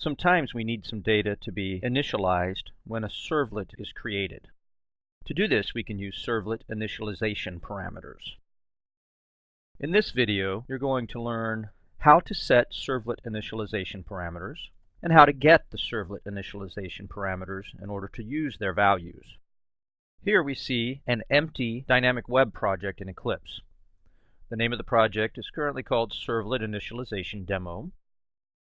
Sometimes we need some data to be initialized when a servlet is created. To do this, we can use servlet initialization parameters. In this video, you're going to learn how to set servlet initialization parameters and how to get the servlet initialization parameters in order to use their values. Here we see an empty dynamic web project in Eclipse. The name of the project is currently called Servlet Initialization Demo.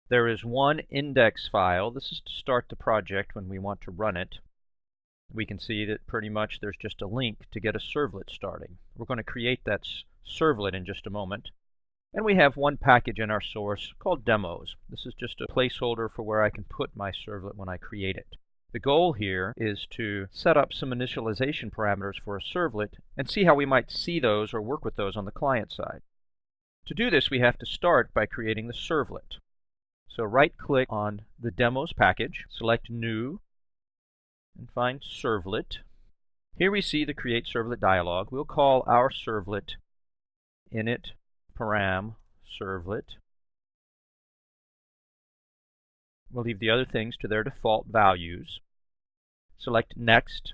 There is one index file. This is to start the project when we want to run it. We can see that pretty much there's just a link to get a servlet starting. We're going to create that servlet in just a moment. And we have one package in our source called demos. This is just a placeholder for where I can put my servlet when I create it. The goal here is to set up some initialization parameters for a servlet and see how we might see those or work with those on the client side. To do this, we have to start by creating the servlet. So right-click on the demos package, select New, and find Servlet. Here we see the Create Servlet dialog. We'll call our servlet init param servlet. We'll leave the other things to their default values. Select Next.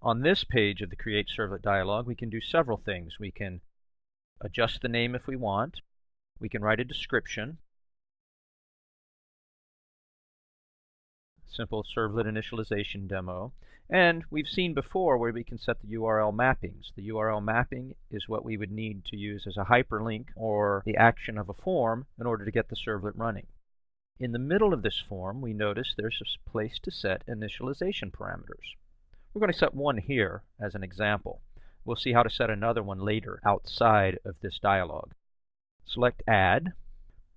On this page of the Create Servlet dialog, we can do several things. We can adjust the name if we want. We can write a description. Simple servlet initialization demo. And we've seen before where we can set the URL mappings. The URL mapping is what we would need to use as a hyperlink or the action of a form in order to get the servlet running. In the middle of this form, we notice there's a place to set initialization parameters. We're going to set one here as an example. We'll see how to set another one later outside of this dialog. Select Add.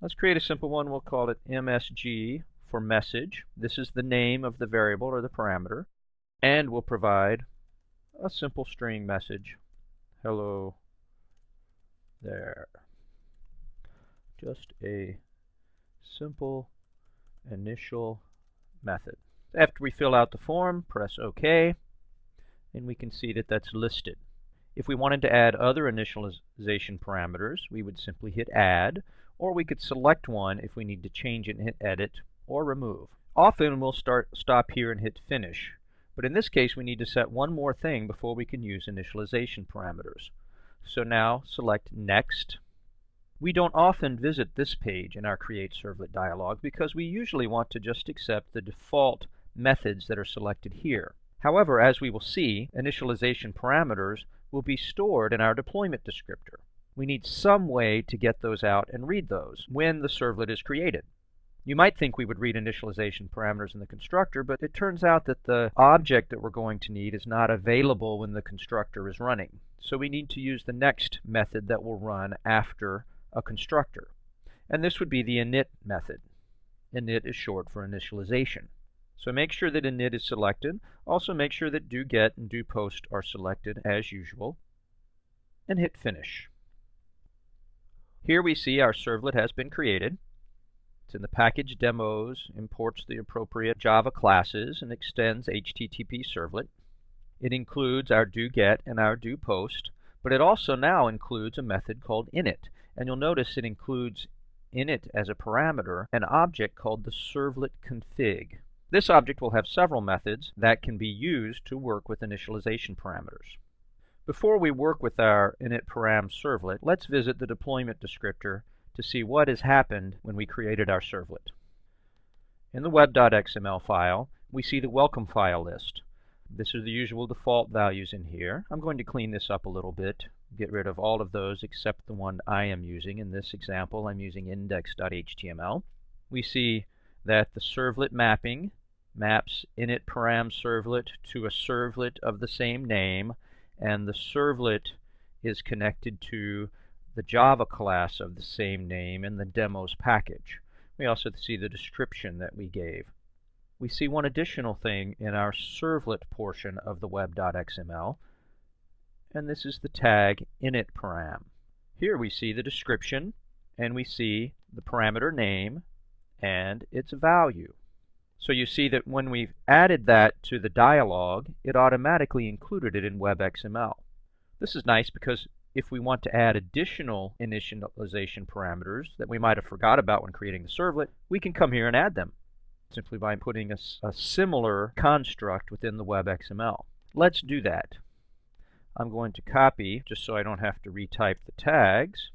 Let's create a simple one. We'll call it MSG for message. This is the name of the variable or the parameter. And we'll provide a simple string message. Hello there. Just a simple initial method. After we fill out the form, press OK, and we can see that that's listed. If we wanted to add other initialization parameters, we would simply hit Add, or we could select one if we need to change it and hit Edit, or remove. Often we'll start stop here and hit finish. But in this case we need to set one more thing before we can use initialization parameters. So now select next. We don't often visit this page in our create servlet dialog because we usually want to just accept the default methods that are selected here. However, as we will see, initialization parameters will be stored in our deployment descriptor. We need some way to get those out and read those when the servlet is created. You might think we would read initialization parameters in the constructor, but it turns out that the object that we're going to need is not available when the constructor is running. So we need to use the next method that will run after a constructor. And this would be the init method. Init is short for initialization. So make sure that init is selected. Also make sure that do get and do post are selected as usual. And hit finish. Here we see our servlet has been created. In the package demos, imports the appropriate Java classes, and extends HTTP servlet. It includes our doGet and our doPost, but it also now includes a method called init. And you'll notice it includes init as a parameter an object called the servlet config. This object will have several methods that can be used to work with initialization parameters. Before we work with our init param servlet, let's visit the deployment descriptor to see what has happened when we created our servlet. In the web.xml file, we see the welcome file list. This is the usual default values in here. I'm going to clean this up a little bit, get rid of all of those except the one I am using. In this example, I'm using index.html. We see that the servlet mapping maps init param servlet to a servlet of the same name, and the servlet is connected to the Java class of the same name in the demos package. We also see the description that we gave. We see one additional thing in our servlet portion of the web.xml, and this is the tag initParam. Here we see the description, and we see the parameter name and its value. So you see that when we've added that to the dialog, it automatically included it in WebXML. This is nice because if we want to add additional initialization parameters that we might have forgot about when creating the servlet, we can come here and add them simply by putting a, a similar construct within the WebXML. Let's do that. I'm going to copy, just so I don't have to retype the tags,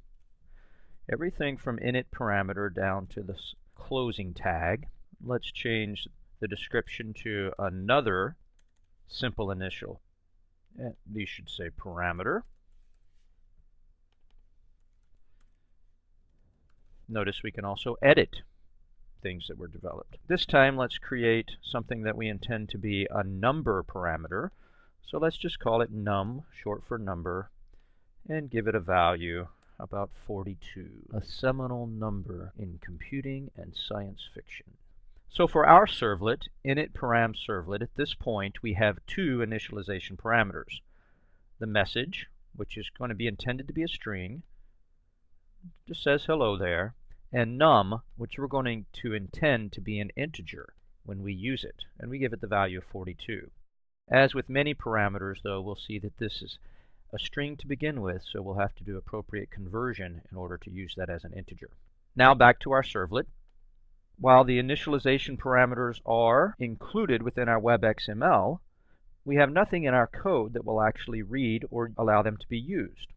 everything from init parameter down to the closing tag. Let's change the description to another simple initial. These should say parameter. Notice we can also edit things that were developed. This time let's create something that we intend to be a number parameter. So let's just call it num, short for number, and give it a value about 42, a seminal number in computing and science fiction. So for our servlet, init param servlet, at this point we have two initialization parameters. The message, which is going to be intended to be a string, just says hello there, and num, which we're going to intend to be an integer when we use it, and we give it the value of 42. As with many parameters, though, we'll see that this is a string to begin with, so we'll have to do appropriate conversion in order to use that as an integer. Now back to our servlet. While the initialization parameters are included within our WebXML, we have nothing in our code that will actually read or allow them to be used.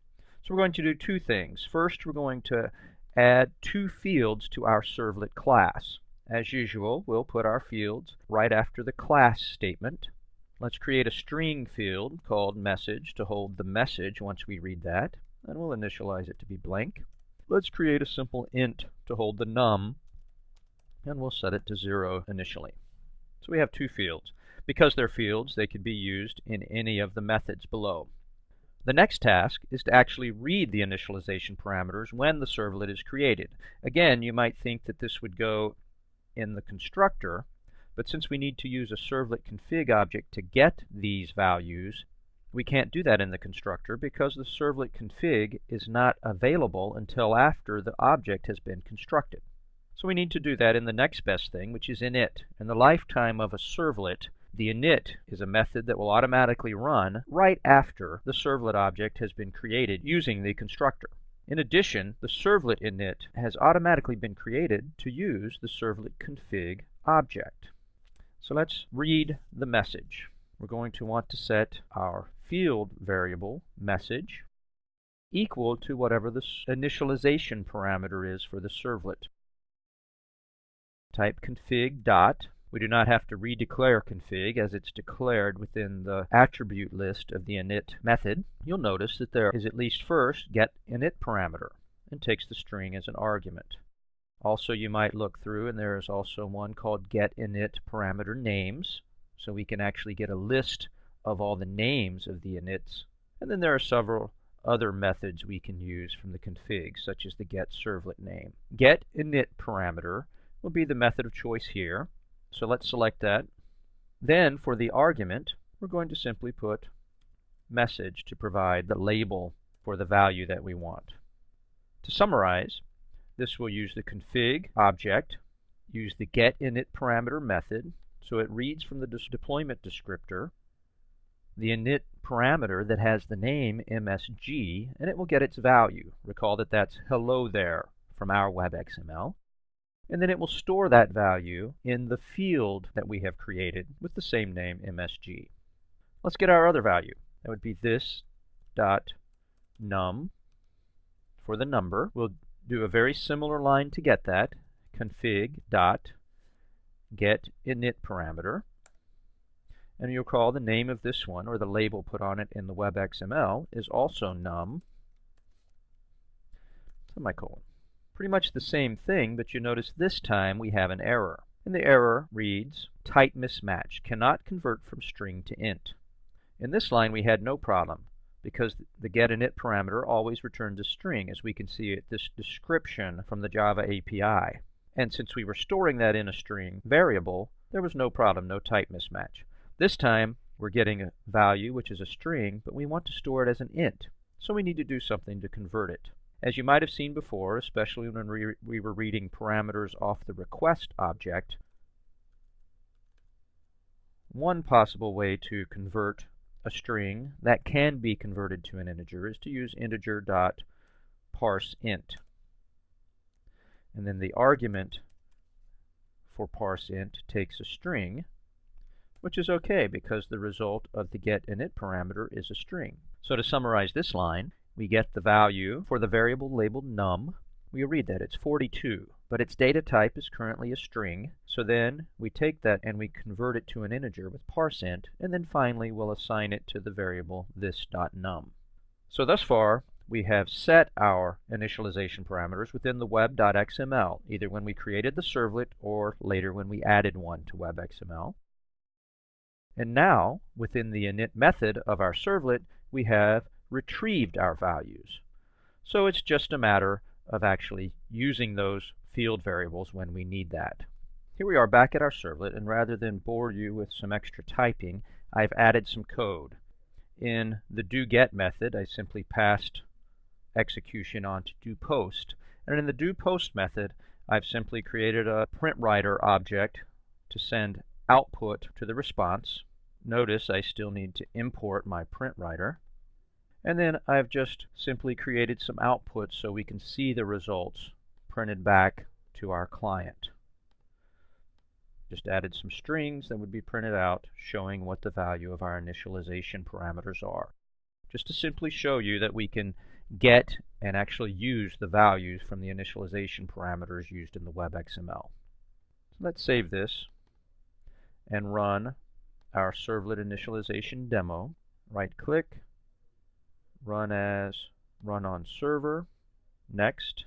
So we're going to do two things. First, we're going to add two fields to our servlet class. As usual, we'll put our fields right after the class statement. Let's create a string field called message to hold the message once we read that, and we'll initialize it to be blank. Let's create a simple int to hold the num, and we'll set it to 0 initially. So we have two fields. Because they're fields, they could be used in any of the methods below. The next task is to actually read the initialization parameters when the servlet is created. Again, you might think that this would go in the constructor, but since we need to use a servlet config object to get these values, we can't do that in the constructor because the servlet config is not available until after the object has been constructed. So we need to do that in the next best thing, which is init. And the lifetime of a servlet, the init is a method that will automatically run right after the servlet object has been created using the constructor. In addition, the servlet init has automatically been created to use the servlet config object. So let's read the message. We're going to want to set our field variable message equal to whatever the initialization parameter is for the servlet. Type config dot we do not have to redeclare config as it's declared within the attribute list of the init method. You'll notice that there is at least first get init parameter and takes the string as an argument. Also you might look through and there is also one called get init parameter names so we can actually get a list of all the names of the inits. And then there are several other methods we can use from the config such as the get servlet name. Get init parameter will be the method of choice here. So let's select that. Then for the argument, we're going to simply put message to provide the label for the value that we want. To summarize, this will use the config object, use the getInit parameter method, so it reads from the deployment descriptor the init parameter that has the name MSG, and it will get its value. Recall that that's hello there from our WebXML and then it will store that value in the field that we have created with the same name MSG. Let's get our other value. That would be this dot num for the number. We'll do a very similar line to get that. config dot get init parameter. And you'll call the name of this one, or the label put on it in the web XML, is also num semicolon. Pretty much the same thing, but you notice this time we have an error. And the error reads, type mismatch, cannot convert from string to int. In this line we had no problem because the getInit parameter always returns a string as we can see at this description from the Java API. And since we were storing that in a string variable, there was no problem, no type mismatch. This time we're getting a value which is a string, but we want to store it as an int. So we need to do something to convert it. As you might have seen before, especially when we, we were reading parameters off the request object, one possible way to convert a string that can be converted to an integer is to use integer.parseInt. And then the argument for parseInt takes a string, which is okay because the result of the get init parameter is a string. So to summarize this line, we get the value for the variable labeled num. We read that it's 42, but its data type is currently a string. So then we take that and we convert it to an integer with parseInt, and then finally we'll assign it to the variable this.num. So thus far, we have set our initialization parameters within the web.xml, either when we created the servlet or later when we added one to web.xml. And now, within the init method of our servlet, we have retrieved our values. So it's just a matter of actually using those field variables when we need that. Here we are back at our servlet, and rather than bore you with some extra typing, I've added some code. In the doGet method, I simply passed execution on to doPost. And in the doPost method, I've simply created a PrintWriter object to send output to the response. Notice I still need to import my PrintWriter. And then I've just simply created some output so we can see the results printed back to our client. Just added some strings that would be printed out showing what the value of our initialization parameters are. Just to simply show you that we can get and actually use the values from the initialization parameters used in the WebXML. So let's save this and run our servlet initialization demo. Right click, run as run on server, next,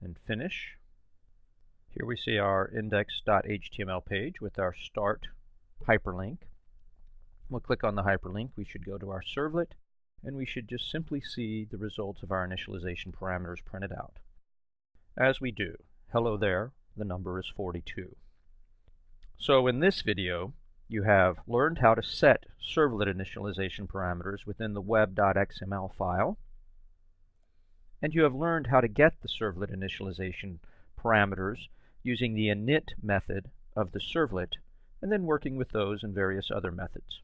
and finish. Here we see our index.html page with our start hyperlink. We'll click on the hyperlink. We should go to our servlet and we should just simply see the results of our initialization parameters printed out. As we do, hello there, the number is 42. So in this video, you have learned how to set servlet initialization parameters within the web.xml file, and you have learned how to get the servlet initialization parameters using the init method of the servlet, and then working with those and various other methods.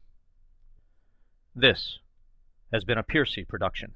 This has been a Piercy production.